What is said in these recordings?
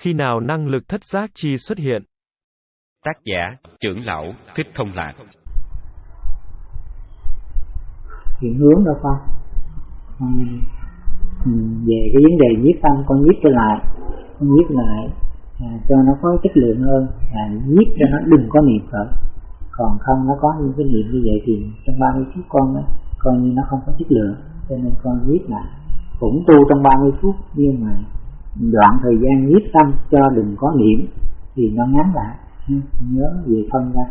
Khi nào năng lực thất giác chi xuất hiện? Tác giả trưởng lão Thích Thông Lạc. Chuyển hướng đâu con. Ừ, Về cái vấn đề nhiếp tâm con nhiếp trở lại Con nhiếp lại à, cho nó có chất lượng hơn à, Nhiếp cho nó đừng có niệm khởi Còn không nó có những cái niệm như vậy thì trong 30 phút con đó, coi như nó không có chất lượng Cho nên con nhiếp lại. Cũng tu trong 30 phút nhưng mà đoạn thời gian nhiếp tâm cho đừng có niệm thì nó ngắn lại. Nhớ về thân ra.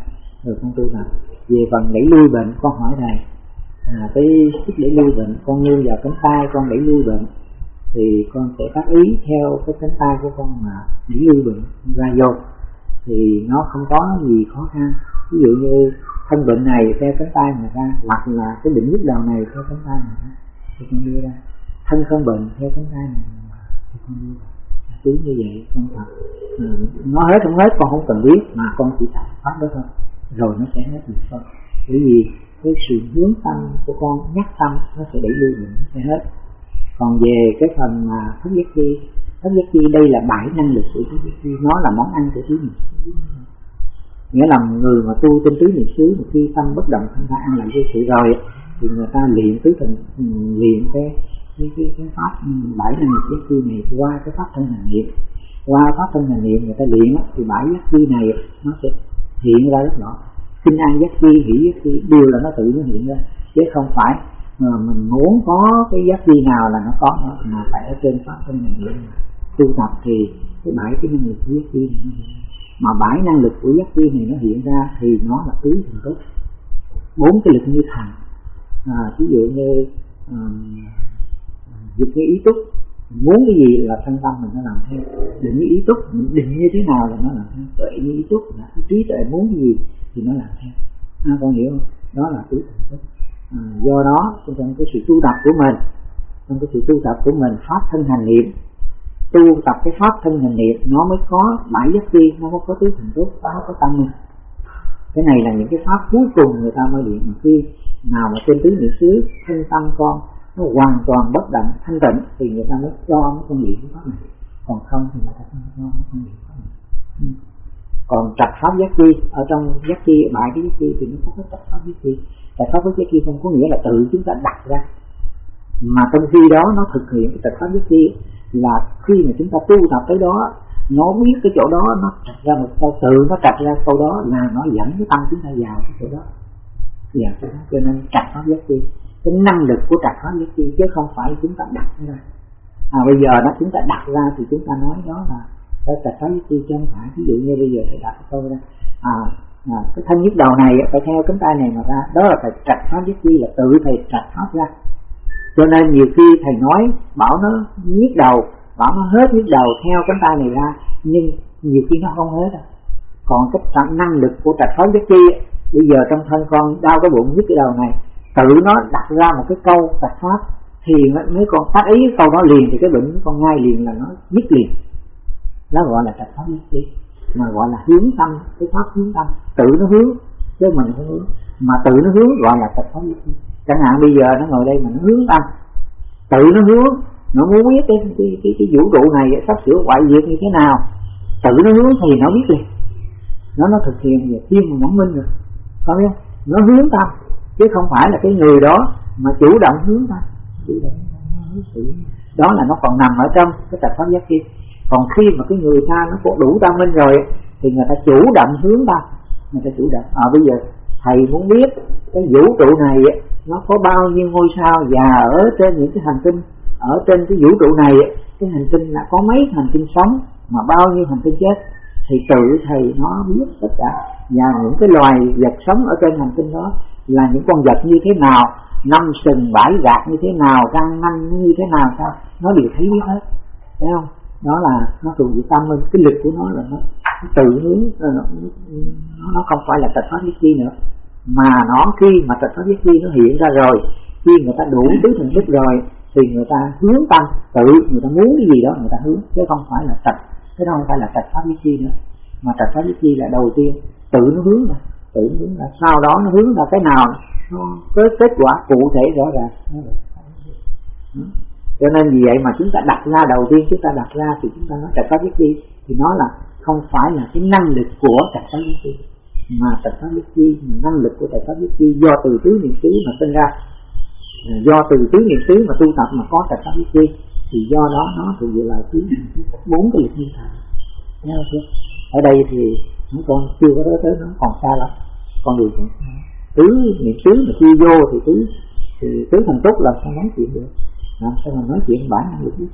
Rồi con tu tập về phần đẩy lui bệnh con hỏi thầy à, cái sức đẩy lui bệnh con nương vào cánh tay con đẩy lui bệnh thì con sẽ tác ý theo cái cánh tay của con mà đẩy lui bệnh ra vô. Thì nó không có gì khó khăn. Ví dụ như thân bệnh này theo cánh tay mà ra hoặc là cái bệnh nhức đầu này theo cánh tay mà ra thì con đưa ra. Thân không bệnh theo cánh tay này thì con đưa cứ như vậy con thật. Ừ, nó hết không hết con không cần biết mà con chỉ tập pháp đó thôi. Rồi nó sẽ hết được thôi. Bởi vì cái sự hướng tâm của con nhắc tâm nó sẽ đẩy lưu nó sẽ hết. Còn về cái phần mà thất giác chi thất giác chi đây là bảy năng lực của thất giác chi. Nó là món ăn của tứ niệm xứ. Nghĩa là người mà tu trên tứ niệm xứ mà khi tâm bất động thanh ta ăn lại vô sự rồi thì người ta luyện tứ thần luyện cái cái cái, cái pháp bảy năng lực giác chi này qua cái pháp thân hành niệm. Qua pháp thân hành niệm người ta luyện thì bảy giác chi này nó sẽ hiện ra rất rõ. Kinh an giác chi hỷ giác chi đều là nó tự nó hiện ra. Chứ không phải mà mình muốn có cái giác chi nào là nó có nó mà phải ở trên pháp thân hành niệm. Tu tập thì cái bảy cái năng lực giác chi này mà bảy năng lực của giác chi này nó hiện ra thì nó là tứ thần tốt bốn cái lực như thần à, ví dụ như um, dục cái ý túc. Muốn cái gì là thân tâm mình nó làm theo. Định như ý túc mình định như thế nào là nó làm theo. Tuệ như ý túc là cái trí tuệ muốn cái gì thì nó làm theo. À, con hiểu không? Đó là tứ thần túc. À, do đó trong cái sự tu tập của mình trong cái sự tu tập của mình pháp thân hành niệm tu tập cái pháp thân hành niệm nó mới có bảy giác chi nó mới có tứ thần túc nó có tâm mình. Cái này là những cái pháp cuối cùng người ta mới luyện mà khi nào mà trên tứ niệm xứ thân tâm con nó hoàn toàn bất động, thanh tịnh, thì người ta mới cho nó không luyện cái pháp này. Còn không thì người ta không cho nó không luyện pháp này. Ừ. còn trạch pháp giác chi, ở trong giác chi, bại cái giác chi, thì nó có cái trạch pháp giác chi. Trạch pháp giác chi không có nghĩa là tự chúng ta đặt ra. Mà trong khi đó nó thực hiện cái trạch pháp giác chi là khi mà chúng ta tu tập tới đó, nó biết cái chỗ đó, nó trạch ra một câu, tự nó trạch ra câu đó là nó dẫn cái tâm chúng ta vào cái chỗ đó. Dạ cho nên trạch pháp giác chi cái năng lực của trạng thái nhất chi chứ không phải chúng ta đặt ra. À bây giờ đó chúng ta đặt ra thì chúng ta nói đó là cái trạng thái nhất chi chứ không phải ví dụ như bây giờ thầy đặt tôi ra à, à cái thân nhất đầu này phải theo cánh tay này mà ra đó là phải trạch pháp nhất chi là tự thầy trạch pháp ra. Cho nên nhiều khi thầy nói bảo nó nhức đầu bảo nó hết nhức đầu theo cánh tay này ra nhưng nhiều khi nó không hết đâu. Còn cái năng lực của trạch pháp nhất chi bây giờ trong thân con đau cái bụng nhức cái đầu này tự nó đặt ra một cái câu Phật pháp thì mấy con tác ý câu đó liền thì cái bệnh con ngay liền là nó dứt liền. Nó gọi là trạch pháp nhất trí mà gọi là hướng tâm cái pháp hướng tâm. Tự nó hướng chứ mình không hướng. Mà tự nó hướng gọi là trạch pháp nhất trí. Chẳng hạn bây giờ nó ngồi đây mà nó hướng tâm tự nó hướng nó muốn biết cái cái cái, cái vũ trụ này sắp sửa hoại diệt như thế nào tự nó hướng thì nó biết liền. Nó nó thực hiện về tiên mà nhẫn minh rồi. Có biết không? Nó hướng tâm chứ không phải là cái người đó mà chủ động hướng ta động đó là nó còn nằm ở trong cái tập pháp giác kia. Còn khi mà cái người ta nó có đủ tâm minh rồi thì người ta chủ động hướng ta. Người ta chủ động. À bây giờ thầy muốn biết cái vũ trụ này nó có bao nhiêu ngôi sao và ở trên những cái hành tinh ở trên cái vũ trụ này cái hành tinh là có mấy hành tinh sống mà bao nhiêu hành tinh chết thì tự thầy nó biết tất cả. Và những cái loài vật sống ở trên hành tinh đó là những con vật như thế nào năm sừng bãi gạt như thế nào răng nanh như thế nào sao nó đều thấy biết hết. Thấy không? Đó là nó thuộc về tâm minh cái lực của nó là nó, nó tự hướng nó, nó không phải là tật pháp biết chi nữa. Mà nó khi mà tật pháp biết chi nó hiện ra rồi. Khi người ta đủ tứ thần thức rồi thì người ta hướng tâm tự người ta muốn cái gì đó người ta hướng chứ không phải là tật cái đó không phải là tật pháp viết chi nữa. Mà tật pháp viết chi là đầu tiên tự nó hướng ra tự hướng ra. Sau đó nó hướng ra cái nào? Nó có kết quả cụ thể rõ ràng. Cho nên vì vậy mà chúng ta đặt ra đầu tiên chúng ta đặt ra thì chúng ta nói trạch pháp biết chi thì nó là không phải là cái năng lực của trạch pháp biết chi. Mà trạch pháp biết chi năng lực của trạch pháp biết chi do từ tứ niệm xứ mà sinh ra. Do từ tứ niệm xứ mà tu tập mà có trạch pháp biết chi thì do đó nó thuộc về là thứ bốn cái lực như thần nhớ chưa? Ở đây thì chúng con chưa có tới tới nó, còn xa lắm. Con đường còn xa. Tứ niệm tứ mà chưa vô thì tứ thì tứ thần tốt là sao nói chuyện được. Làm sao mà nói chuyện bản năng lực biết?